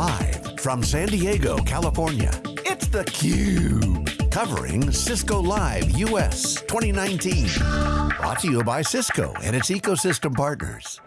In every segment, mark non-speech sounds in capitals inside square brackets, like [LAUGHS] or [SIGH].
Live from San Diego, California, it's theCUBE. Covering Cisco Live US 2019. Brought to you by Cisco and its ecosystem partners.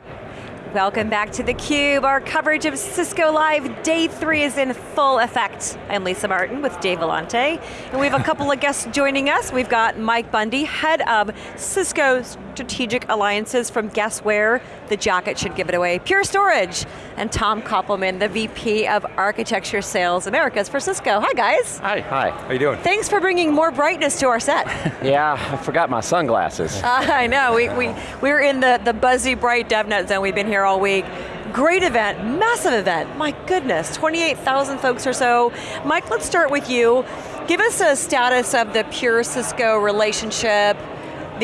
Welcome back to theCUBE. Our coverage of Cisco Live Day 3 is in full effect. I'm Lisa Martin with Dave Vellante, and we have a couple of guests joining us. We've got Mike Bundy, head of Cisco Strategic Alliances from Guess Where, the jacket should give it away, Pure Storage, and Tom Koppelman, the VP of Architecture Sales Americas for Cisco. Hi guys. Hi. Hi. How you doing? Thanks for bringing more brightness to our set. [LAUGHS] yeah, I forgot my sunglasses. Uh, [LAUGHS] I know, we, we, we're in the, the buzzy bright DevNet zone. We've been here all week. Great event, massive event. My goodness, 28,000 folks or so. Mike, let's start with you. Give us a status of the Pure Cisco relationship,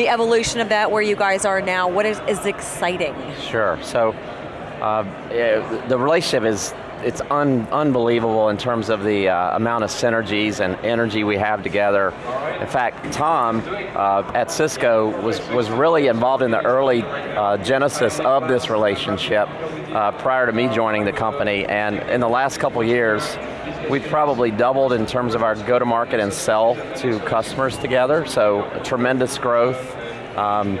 the evolution of that, where you guys are now. What is, is exciting? Sure, so uh, the relationship is it's un unbelievable in terms of the uh, amount of synergies and energy we have together. In fact, Tom uh, at Cisco was, was really involved in the early uh, genesis of this relationship uh, prior to me joining the company, and in the last couple years, we've probably doubled in terms of our go-to-market and sell to customers together, so tremendous growth. Um,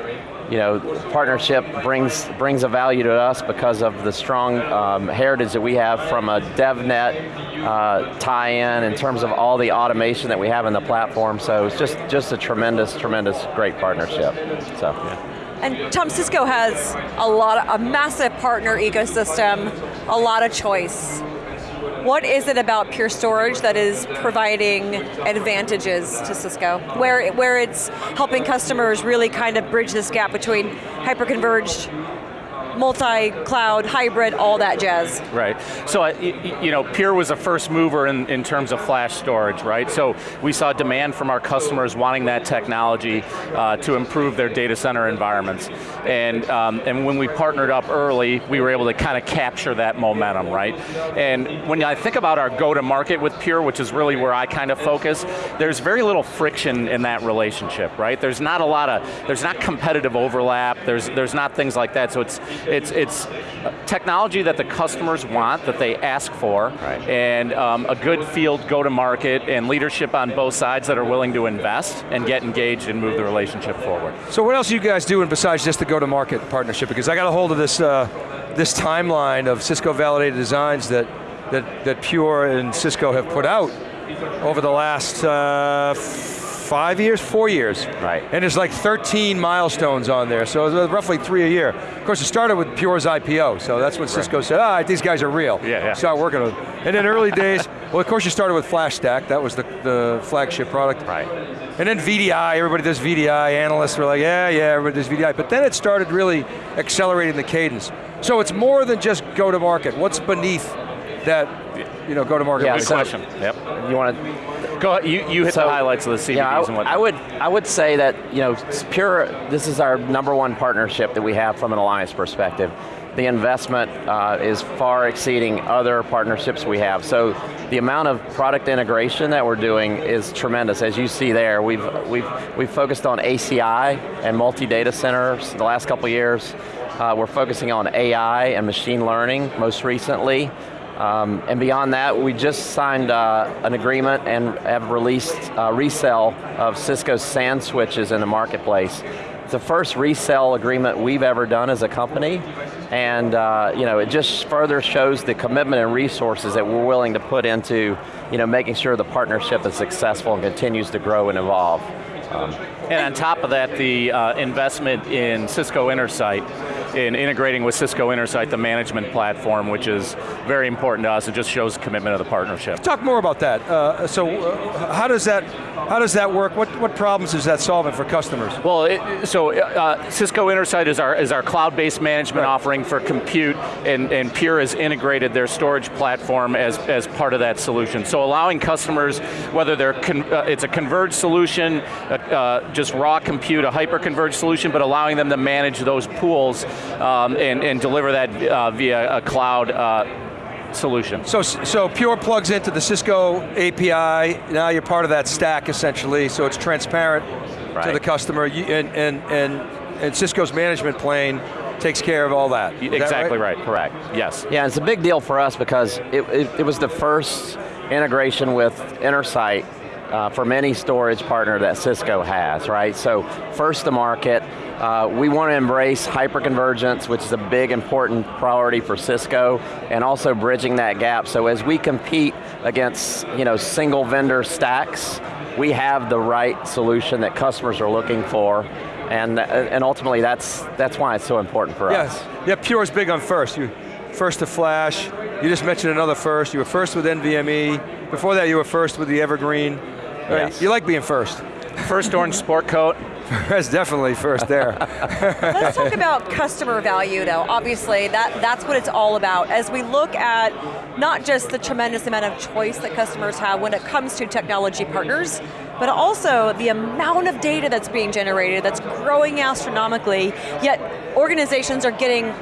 you know, partnership brings brings a value to us because of the strong um, heritage that we have from a DevNet uh, tie-in in terms of all the automation that we have in the platform. So it's just just a tremendous, tremendous, great partnership. So. Yeah. And Tom Cisco has a lot, of, a massive partner ecosystem, a lot of choice. What is it about Pure Storage that is providing advantages to Cisco? Where, where it's helping customers really kind of bridge this gap between hyper-converged multi-cloud, hybrid, all that jazz. Right, so uh, you know, Pure was a first mover in, in terms of flash storage, right? So we saw demand from our customers wanting that technology uh, to improve their data center environments. And, um, and when we partnered up early, we were able to kind of capture that momentum, right? And when I think about our go-to-market with Pure, which is really where I kind of focus, there's very little friction in that relationship, right? There's not a lot of, there's not competitive overlap, there's, there's not things like that, so it's, it's, it's technology that the customers want, that they ask for, right. and um, a good field go-to-market and leadership on both sides that are willing to invest and get engaged and move the relationship forward. So what else are you guys doing besides just the go-to-market partnership? Because I got a hold of this, uh, this timeline of Cisco validated designs that, that, that Pure and Cisco have put out over the last uh, five years, four years. Right. And there's like 13 milestones on there, so roughly three a year. Of course, it started with Pure's IPO, so that's when right. Cisco said, all right, these guys are real. Yeah, yeah. Start working with them. And in early days, well, of course you started with FlashStack, that was the, the flagship product. Right. And then VDI, everybody does VDI, analysts were like, yeah, yeah, everybody does VDI. But then it started really accelerating the cadence. So it's more than just go to market. What's beneath that, you know, go to market? Yeah, good question. Yep. You want to Go ahead, you, you hit so, the highlights of the CVDs yeah, I, and whatnot. I would, I would say that, you know, Pure, this is our number one partnership that we have from an alliance perspective. The investment uh, is far exceeding other partnerships we have. So the amount of product integration that we're doing is tremendous. As you see there, we've, we've, we've focused on ACI and multi-data centers the last couple years. Uh, we're focusing on AI and machine learning most recently. Um, and beyond that, we just signed uh, an agreement and have released uh, resale of Cisco's SAN switches in the marketplace. It's the first resale agreement we've ever done as a company, and uh, you know, it just further shows the commitment and resources that we're willing to put into you know, making sure the partnership is successful and continues to grow and evolve. Um, and on top of that, the uh, investment in Cisco Intersight, in integrating with Cisco Intersight, the management platform, which is very important to us. It just shows commitment of the partnership. Talk more about that. Uh, so, uh, how does that how does that work? What what problems is that solving for customers? Well, it, so uh, Cisco Intersight is our is our cloud-based management right. offering for compute, and, and Pure has integrated their storage platform as as part of that solution. So, allowing customers, whether they're uh, it's a converged solution, uh, uh, just raw compute, a hyper-converged solution, but allowing them to manage those pools um, and, and, deliver that uh, via a cloud uh, solution. So, so Pure plugs into the Cisco API, now you're part of that stack essentially, so it's transparent right. to the customer, and, and, and, and Cisco's management plane takes care of all that. Is that Exactly right? Correct. Yes. Yeah, it's a big deal for us because it, it, it was the first integration with Intersight uh, for many storage partner that Cisco has, right? So first to market, uh, we want to embrace hyperconvergence, which is a big important priority for Cisco, and also bridging that gap. So as we compete against you know, single vendor stacks, we have the right solution that customers are looking for, and, and ultimately that's, that's why it's so important for us. Yes, yeah, Pure's big on first. You first to flash, you just mentioned another first, you were first with NVMe, before that you were first with the Evergreen. Right? Yes. You like being first. First orange sport coat. [LAUGHS] That's definitely first there. [LAUGHS] Let's talk about customer value though. Obviously, that, that's what it's all about. As we look at not just the tremendous amount of choice that customers have when it comes to technology partners, but also the amount of data that's being generated that's growing astronomically, yet organizations are getting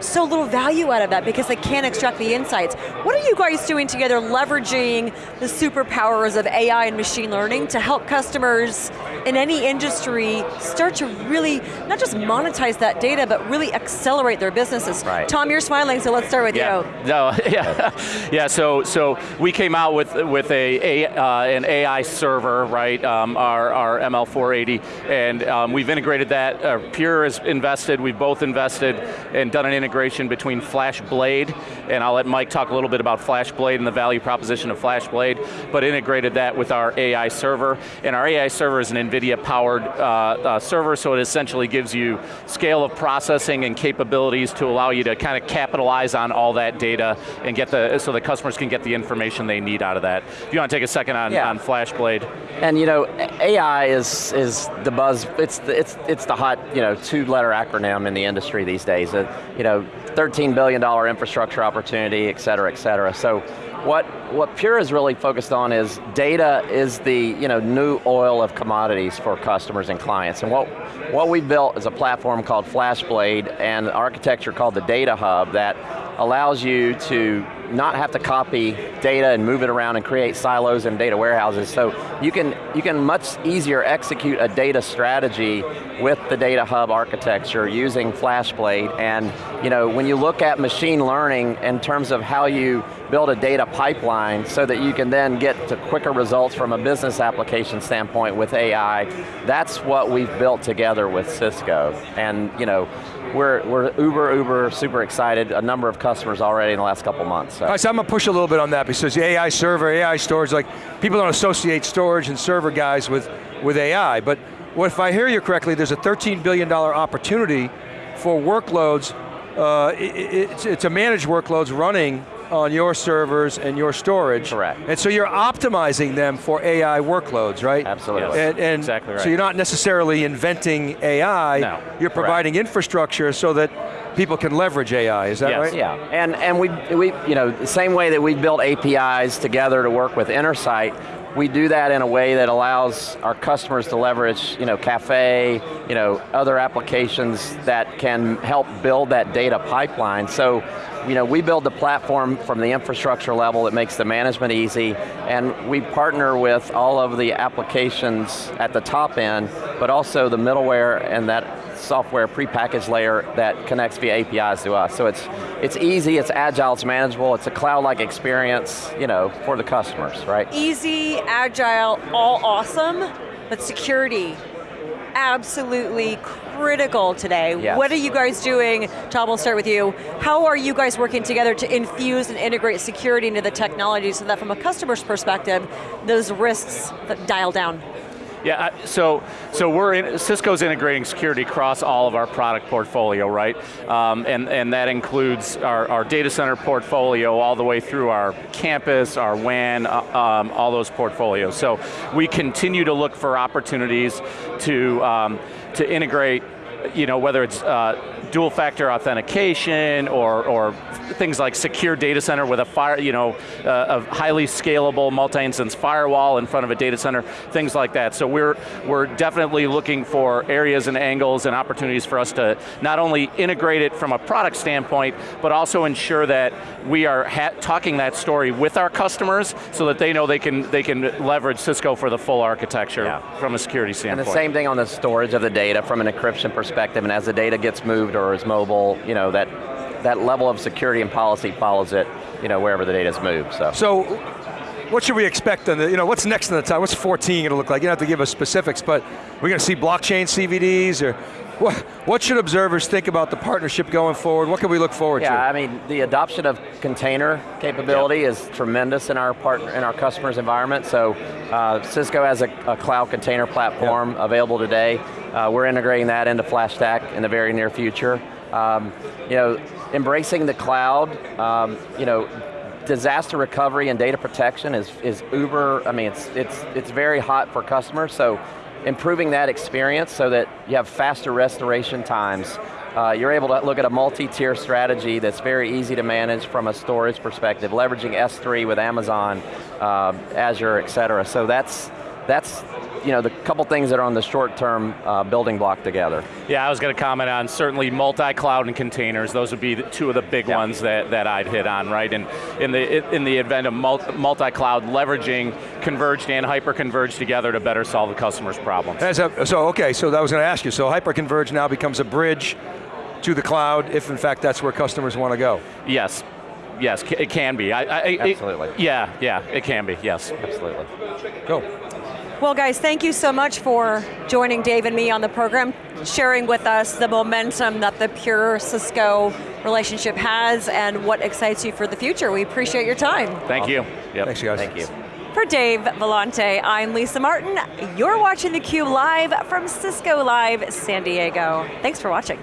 so little value out of that because they can't extract the insights. What are you guys doing together leveraging the superpowers of AI and machine learning to help customers in any industry start to really, not just monetize that data, but really accelerate their businesses? Right. Tom, you're smiling, so let's start with Yeah. you. No. [LAUGHS] Yeah. yeah. So so we came out with with a, a uh, an AI server, right? Um, our our ML480, and um, we've integrated that. Uh, Pure has invested. We've both invested and done an integration between FlashBlade, and I'll let Mike talk a little bit about FlashBlade and the value proposition of FlashBlade, but integrated that with our AI server. And our AI server is an NVIDIA-powered uh, uh, server, so it essentially gives you scale of processing and capabilities to allow you to kind of capitalize on all that data and get the, so the customers can get the information they need out of that. If you want to take a second on, Yeah. on FlashBlade. And you know, AI is is the buzz. It's the, it's it's the hot you know two letter acronym in the industry these days. Uh, you know, 13 billion dollar infrastructure opportunity, et cetera, et cetera. So. What, what Pure is really focused on is data is the you know, new oil of commodities for customers and clients. And what, what we built is a platform called FlashBlade and architecture called the Data Hub that allows you to not have to copy data and move it around and create silos and data warehouses. So you can, you can much easier execute a data strategy with the Data Hub architecture using FlashBlade. And you know, when you look at machine learning in terms of how you build a data pipeline so that you can then get to quicker results from a business application standpoint with AI, that's what we've built together with Cisco. And you know, we're, we're uber, uber, super excited. A number of customers already in the last couple months. So. So I'm going to push a little bit on that because the AI server, AI storage, like people don't associate storage and server guys with, with AI, but what if I hear you correctly, there's a $13 billion opportunity for workloads, uh, i- i- it's, it's a managed workloads running on your servers and your storage. Correct. And so you're optimizing them for AI workloads, right? Absolutely. And, and Exactly So you're not necessarily inventing AI, No. you're providing infrastructure so that people can leverage AI, is that Yes. right? Yeah, and, and we, we, you know, the same way that we built APIs together to work with Intersight, we do that in a way that allows our customers to leverage, you know, Caffe, you know, other applications that can help build that data pipeline. So, you know, we build the platform from the infrastructure level that makes the management easy, and we partner with all of the applications at the top end, but also the middleware and that software prepackaged layer that connects via APIs to us. So it's, it's easy, it's agile, it's manageable, it's a cloud-like experience, you know, for the customers, right? Easy, agile, all awesome, but security, absolutely critical today. Yes. What are you guys doing? Tom, we'll start with you. How are you guys working together to infuse and integrate security into the technology so that from a customer's perspective, those risks dial down? Yeah, I- so so we're in, Cisco's integrating security across all of our product portfolio, right? Um, and and that includes our, our data center portfolio all the way through our campus, our WAN, uh, um, all those portfolios. So we continue to look for opportunities to um, to integrate, you know, whether it's uh, dual factor authentication or or things like secure data center with a fire, you know, uh, a highly scalable multi-instance firewall in front of a data center, things like that. So we're, we're definitely looking for areas and angles and opportunities for us to not only integrate it from a product standpoint, but also ensure that we are talking that story with our customers so that they know they can, they can leverage Cisco for the full architecture Yeah. from a security standpoint. And the same thing on the storage of the data from an encryption perspective, and as the data gets moved or is mobile, you know, that, that level of security and policy follows it, you know, wherever the data's moved, so. So, what should we expect on the, you know, what's next in the time? What's 14 gonna look like? You don't have to give us specifics, but we're going to see blockchain CVDs, or what, what should observers think about the partnership going forward? What can we look forward Yeah, to? Yeah, I mean, the adoption of container capability is tremendous in our partner, in our customers' environment. So, uh, Cisco has a, a cloud container platform available today. Uh, we're integrating that into FlashStack in the very near future. Um, you know, embracing the cloud, um, you know, disaster recovery and data protection is, is uber, I mean, it's, it's, it's very hot for customers, so improving that experience so that you have faster restoration times. Uh, you're able to look at a multi-tier strategy that's very easy to manage from a storage perspective, leveraging S3 with Amazon, uh, Azure, et cetera. So that's, that's you know, the couple things that are on the short-term uh, building block together. Yeah, I was going to comment on certainly multi-cloud and containers. Those would be the, two of the big Yeah. ones that, that I'd hit on, right? And in the in the event of multi- multi-cloud, leveraging converged and hyper-converged together to better solve the customer's problems. As a, so, okay, so that was going to ask you, so hyper-converged now becomes a bridge to the cloud, if in fact that's where customers want to go. Yes, yes, it can be. I, I, it- Absolutely. yeah, yeah, it can be. Yes. Absolutely. Go. Well guys, thank you so much for joining Dave and me on the program, sharing with us the momentum that the Pure Cisco relationship has and what excites you for the future. We appreciate your time. Thank you. Yep. Thanks, you guys. Thank you. For Dave Vellante, I'm Lisa Martin. You're watching theCUBE live from Cisco Live San Diego. Thanks for watching.